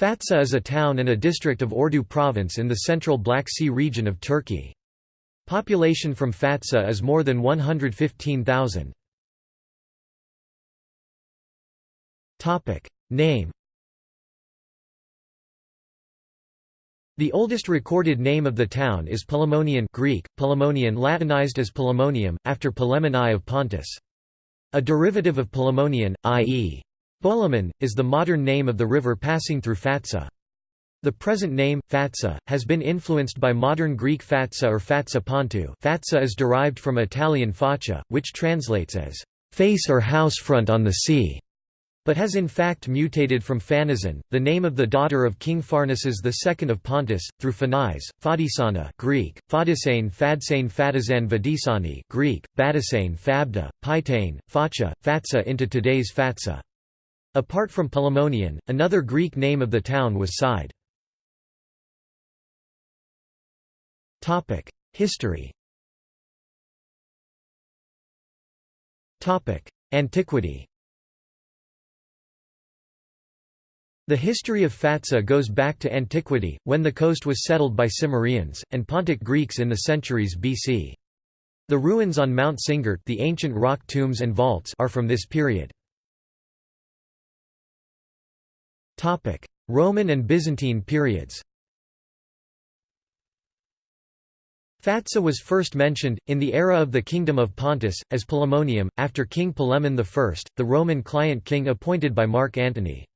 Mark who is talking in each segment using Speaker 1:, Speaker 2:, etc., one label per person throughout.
Speaker 1: Fatsa is a town and a district of Ordu province in the central Black Sea region of Turkey. Population from Fatsa is more than 115,000. Name The oldest recorded name of the town is Polemonian Greek, Polemonian Latinized as Polemonium, after Polemon I of Pontus. A derivative of Polemonian, i.e. Bolaman, is the modern name of the river passing through Fatsa. The present name, Fatsa, has been influenced by modern Greek Fatsa or Fatsa Pontu Fatsa is derived from Italian faccia, which translates as, "...face or house front on the sea." but has in fact mutated from Phanizon, the name of the daughter of King Pharnaces II of Pontus, through Phanise, Fadisana Greek, Fadisane Fadsane Fadizan Vadisani Greek, Badisane Fabda, Paitane, Facha, Fatsa into today's Fatsa. Apart from Polemonian, another Greek name of the town was Side. History Antiquity The history of Fatsa goes back to antiquity, when the coast was settled by Cimmerians, and Pontic Greeks in the centuries BC. The ruins on Mount Singert the ancient rock tombs and vaults are from this period. Roman and Byzantine periods Fatsa was first mentioned, in the era of the Kingdom of Pontus, as Polemonium, after King Polemon I, the Roman client king appointed by Mark Antony.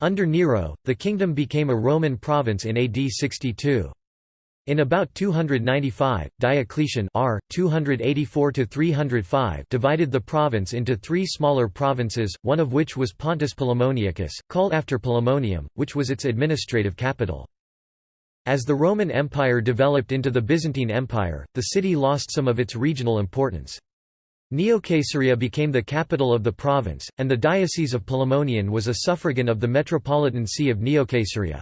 Speaker 1: Under Nero, the kingdom became a Roman province in AD 62. In about 295, Diocletian R. 284 divided the province into three smaller provinces, one of which was Pontus Polemoniacus, called after Polemonium, which was its administrative capital. As the Roman Empire developed into the Byzantine Empire, the city lost some of its regional importance. Neocaesarea became the capital of the province, and the Diocese of Palamonian was a suffragan of the Metropolitan See of Neocaesarea.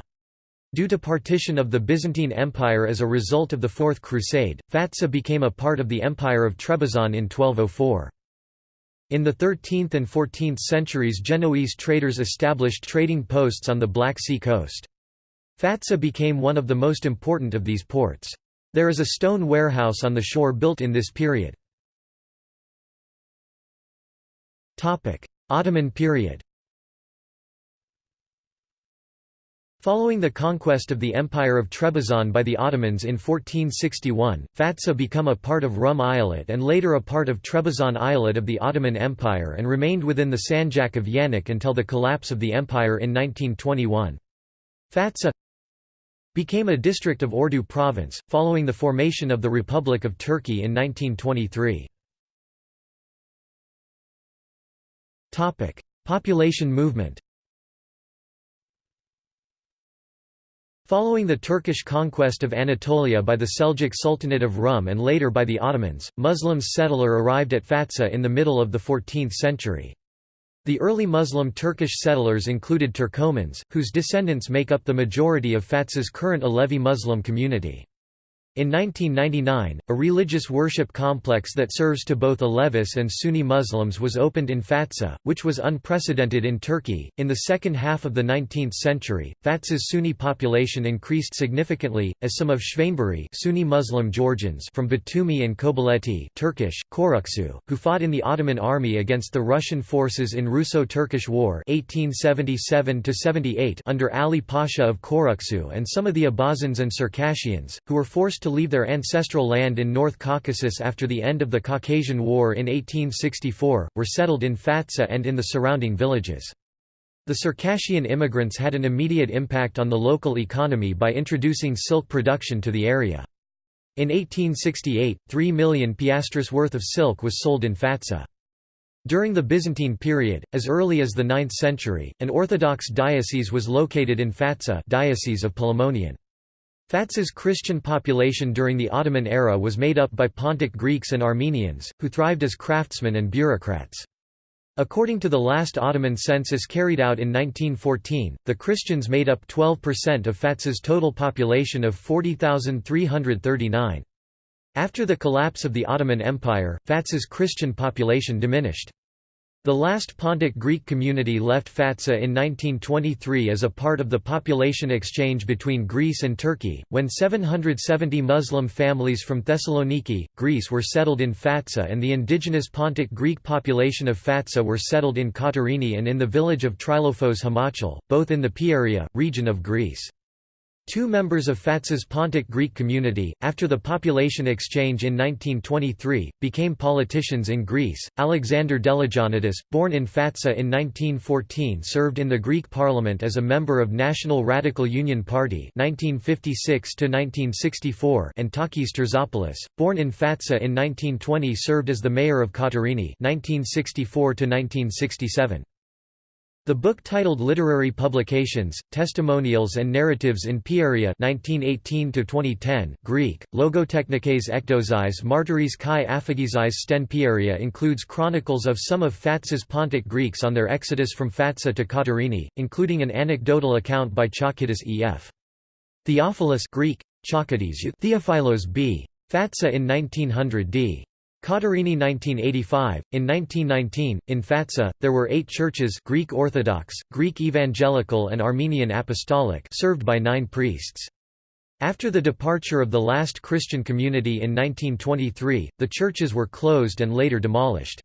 Speaker 1: Due to partition of the Byzantine Empire as a result of the Fourth Crusade, Fatsa became a part of the Empire of Trebizond in 1204. In the 13th and 14th centuries Genoese traders established trading posts on the Black Sea coast. Fatsa became one of the most important of these ports. There is a stone warehouse on the shore built in this period. Ottoman period Following the conquest of the Empire of Trebizond by the Ottomans in 1461, Fatsa became a part of Rum Eyalet and later a part of Trebizond Eyalet of the Ottoman Empire and remained within the Sanjak of Yanik until the collapse of the empire in 1921. Fatsa became a district of Ordu province, following the formation of the Republic of Turkey in 1923. Topic: Population movement. Following the Turkish conquest of Anatolia by the Seljuk Sultanate of Rum and later by the Ottomans, Muslims settler arrived at Fatsa in the middle of the 14th century. The early Muslim Turkish settlers included Turkomans, whose descendants make up the majority of Fatsa's current Alevi Muslim community. In 1999, a religious worship complex that serves to both Alevis and Sunni Muslims was opened in Fatsa, which was unprecedented in Turkey. In the second half of the 19th century, Fatsa's Sunni population increased significantly, as some of Shvainburi Sunni Muslim Georgians from Batumi and Kobuleti Turkish, Koruksu, who fought in the Ottoman army against the Russian forces in Russo-Turkish War 1877 under Ali Pasha of Koruksu and some of the Abazans and Circassians, who were forced to leave their ancestral land in North Caucasus after the end of the Caucasian War in 1864, were settled in Fatsa and in the surrounding villages. The Circassian immigrants had an immediate impact on the local economy by introducing silk production to the area. In 1868, 3 million piastres worth of silk was sold in Fatsa. During the Byzantine period, as early as the 9th century, an Orthodox diocese was located in Fatsa diocese of Polemonian. Fatsa's Christian population during the Ottoman era was made up by Pontic Greeks and Armenians, who thrived as craftsmen and bureaucrats. According to the last Ottoman census carried out in 1914, the Christians made up 12% of Fatsa's total population of 40,339. After the collapse of the Ottoman Empire, Fatsa's Christian population diminished. The last Pontic Greek community left Fatsa in 1923 as a part of the population exchange between Greece and Turkey, when 770 Muslim families from Thessaloniki, Greece were settled in Fatsa and the indigenous Pontic Greek population of Fatsa were settled in Katerini and in the village of Trilofos Hamachal, both in the Pieria, region of Greece. Two members of Fatsa's Pontic Greek community, after the population exchange in 1923, became politicians in Greece. Alexander Deligiannidis, born in Fatsa in 1914, served in the Greek parliament as a member of National Radical Union Party (1956–1964) and Takis Terzopoulos, born in Fatsa in 1920, served as the mayor of Katerini (1964–1967). The book titled Literary Publications, Testimonials and Narratives in Pieria 1918-2010, Greek, Logotechnikes ekdozis martyris kai aphagizis sten Pieria includes chronicles of some of Fatsa's Pontic Greeks on their exodus from Fatsa to Katerini, including an anecdotal account by Chalkidis E.F. Theophilus Greek, Theophilos b. Fatsa in 1900 d. Katerini 1985. In 1919, in Fatsa, there were eight churches Greek Orthodox, Greek Evangelical and Armenian Apostolic served by nine priests. After the departure of the last Christian community in 1923, the churches were closed and later demolished.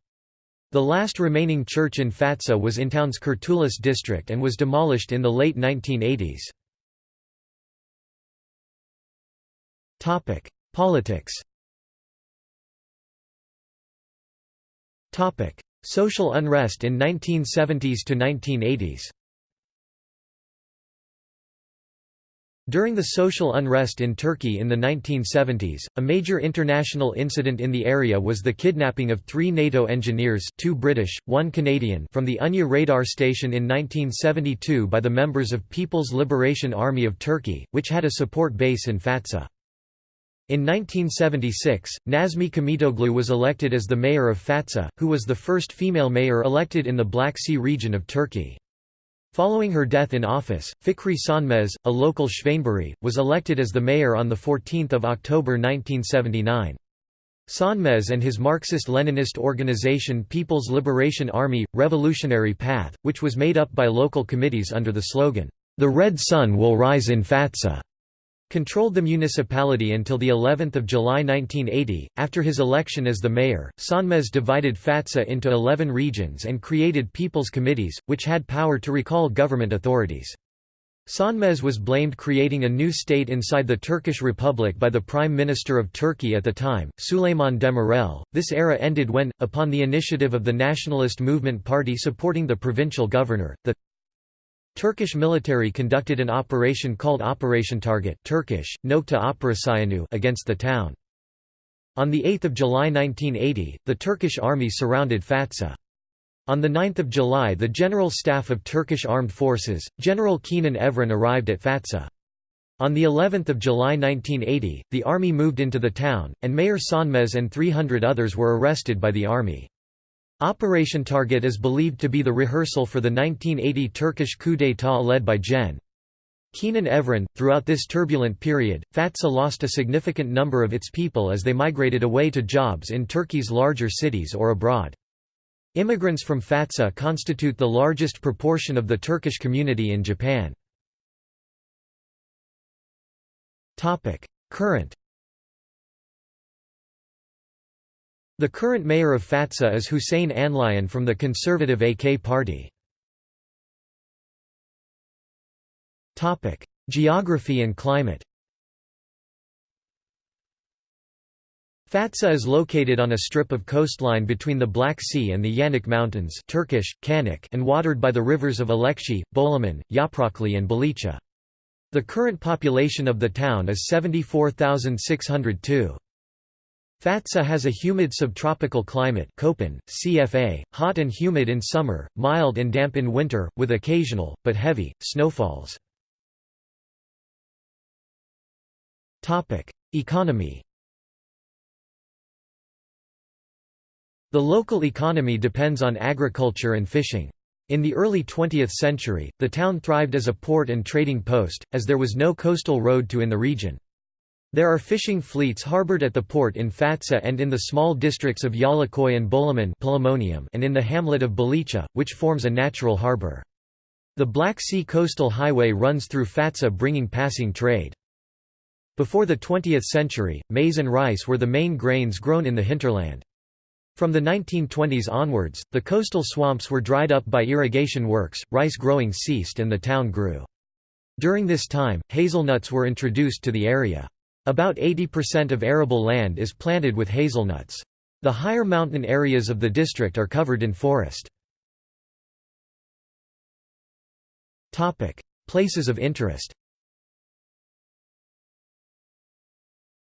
Speaker 1: The last remaining church in Fatsa was in town's Kurtulis district and was demolished in the late 1980s. Politics Social unrest in 1970s to 1980s During the social unrest in Turkey in the 1970s, a major international incident in the area was the kidnapping of three NATO engineers two British, one Canadian from the Ünye radar station in 1972 by the members of People's Liberation Army of Turkey, which had a support base in Fatsa. In 1976, Nazmi Kamitoglu was elected as the mayor of Fatsa, who was the first female mayor elected in the Black Sea region of Turkey. Following her death in office, Fikri Sönmez, a local Schwainburi, was elected as the mayor on 14 October 1979. Sönmez and his Marxist-Leninist organization People's Liberation Army – Revolutionary Path, which was made up by local committees under the slogan, "'The Red Sun Will Rise in Fatsa' controlled the municipality until the 11th of July 1980. After his election as the mayor, Sönmez divided Fatsa into 11 regions and created people's committees, which had power to recall government authorities. Sönmez was blamed creating a new state inside the Turkish Republic by the Prime Minister of Turkey at the time, Süleyman Demirel. This era ended when, upon the initiative of the Nationalist Movement Party supporting the provincial governor, the Turkish military conducted an operation called Operation Target Turkish, Nokta against the town. On 8 July 1980, the Turkish army surrounded Fatsa. On 9 July the General Staff of Turkish Armed Forces, General Kenan Evren arrived at Fatsa. On the 11th of July 1980, the army moved into the town, and Mayor Sönmez and 300 others were arrested by the army. Operation Target is believed to be the rehearsal for the 1980 Turkish coup d'état led by Gen. Kenan Evren. Throughout this turbulent period, Fatsa lost a significant number of its people as they migrated away to jobs in Turkey's larger cities or abroad. Immigrants from Fatsa constitute the largest proportion of the Turkish community in Japan. Current The current mayor of Fatsa is Hussein Anlayan from the conservative AK party. Geography and climate Fatsa is located on a strip of coastline between the Black Sea and the Yanik Mountains Turkish, Kanik and watered by the rivers of Alekshi, Bolaman, Yaprakli and Balicha. The current population of the town is 74,602. Fatsa has a humid subtropical climate Köppen, CFA, hot and humid in summer, mild and damp in winter, with occasional, but heavy, snowfalls. Economy The local economy depends on agriculture and fishing. In the early 20th century, the town thrived as a port and trading post, as there was no coastal road to in the region. There are fishing fleets harbored at the port in Fatsa and in the small districts of Yalakoy and Bolaman and in the hamlet of Balicha, which forms a natural harbor. The Black Sea Coastal Highway runs through Fatsa bringing passing trade. Before the 20th century, maize and rice were the main grains grown in the hinterland. From the 1920s onwards, the coastal swamps were dried up by irrigation works, rice growing ceased and the town grew. During this time, hazelnuts were introduced to the area. About 80% of arable land is planted with hazelnuts. The higher mountain areas of the district are covered in forest. Places of interest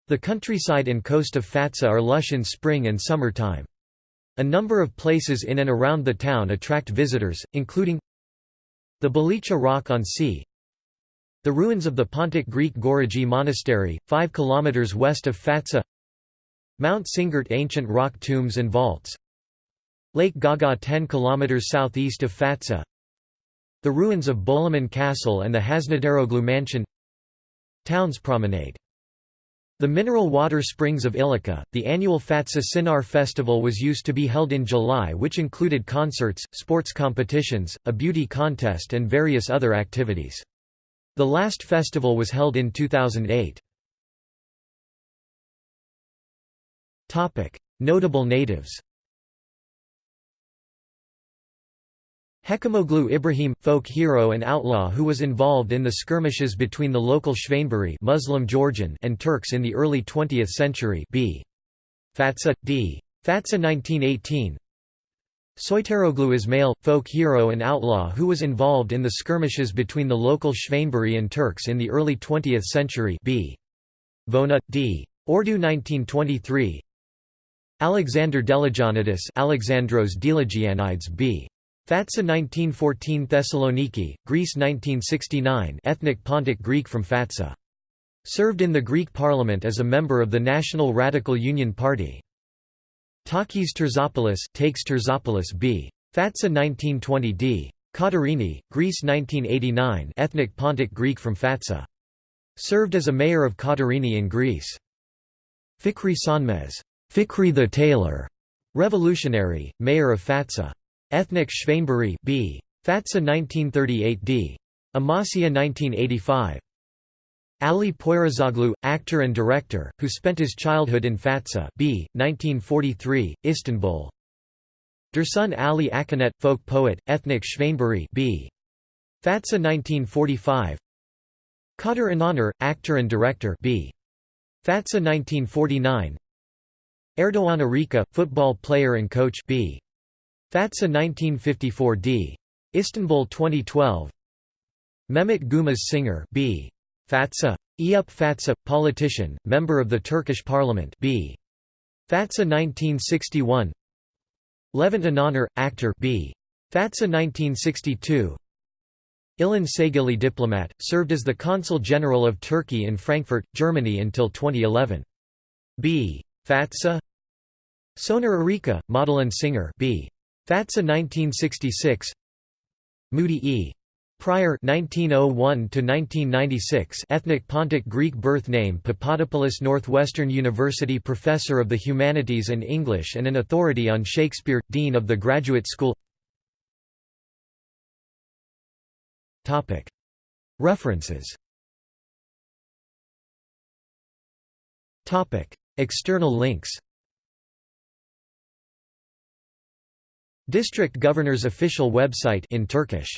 Speaker 1: The countryside and coast of Fatsa are lush in spring and summer time. A number of places in and around the town attract visitors, including the Balicha Rock on Sea, the ruins of the Pontic Greek Gorigi Monastery, 5 km west of Fatsa. Mount Singert ancient rock tombs and vaults. Lake Gaga 10 km southeast of Fatsa. The ruins of Bolaman Castle and the Hazinedaroğlu Mansion. Towns Promenade. The mineral water springs of Ilika, the annual Fatsa Sinar festival was used to be held in July which included concerts, sports competitions, a beauty contest and various other activities. The last festival was held in 2008. Notable natives Hekimoglu Ibrahim, folk hero and outlaw who was involved in the skirmishes between the local Shvainburi Muslim Georgian and Turks in the early 20th century b. Fatsa, d. Fatsa 1918 Soyteroglu male folk hero and outlaw who was involved in the skirmishes between the local Shvainburi and Turks in the early 20th century b. Vona, d. Ordu 1923 Alexander Deligianidis Alexandros Deligianides b. Fatsa 1914 Thessaloniki, Greece 1969 ethnic Pontic Greek from Fatsa. Served in the Greek parliament as a member of the National Radical Union Party. Takis Terzopoulos takes Terzopoulos b. Fatsa 1920 d. Katerini, Greece 1989 ethnic Pontic Greek from Fatsa. Served as a mayor of Katerini in Greece. Fikri Sönmez Fikri the tailor, revolutionary, mayor of Fatsa. Ethnic Shvainburi b. Fatsa 1938 d. Amasya 1985. Ali Poyrazoglu, actor and director, who spent his childhood in Fatsa b. 1943, Istanbul. Dursun Ali Akanet, folk poet, ethnic Shvainburi b. Fatsa 1945. Kadir İnanır, actor and director b. Fatsa 1949. Erdoğan Arika, football player and coach b. Fatsa 1954 d. Istanbul 2012. Mehmet Gumaz singer b. Fatsa. Eyüp Fatsa, politician, member of the Turkish parliament b. Fatsa 1961 Levent İnanır, actor b. Fatsa 1962 Ilan Saygili diplomat, served as the Consul General of Turkey in Frankfurt, Germany until 2011. b. Fatsa Soner Arika, model and singer b. Fatsa 1966 Moody E. Prior 1901 to 1996 ethnic Pontic Greek birth name Papadopoulos Northwestern University Professor of the Humanities and English and an authority on Shakespeare, Dean of the Graduate School. Topic. References. Topic. External links. District Governor's official website in Turkish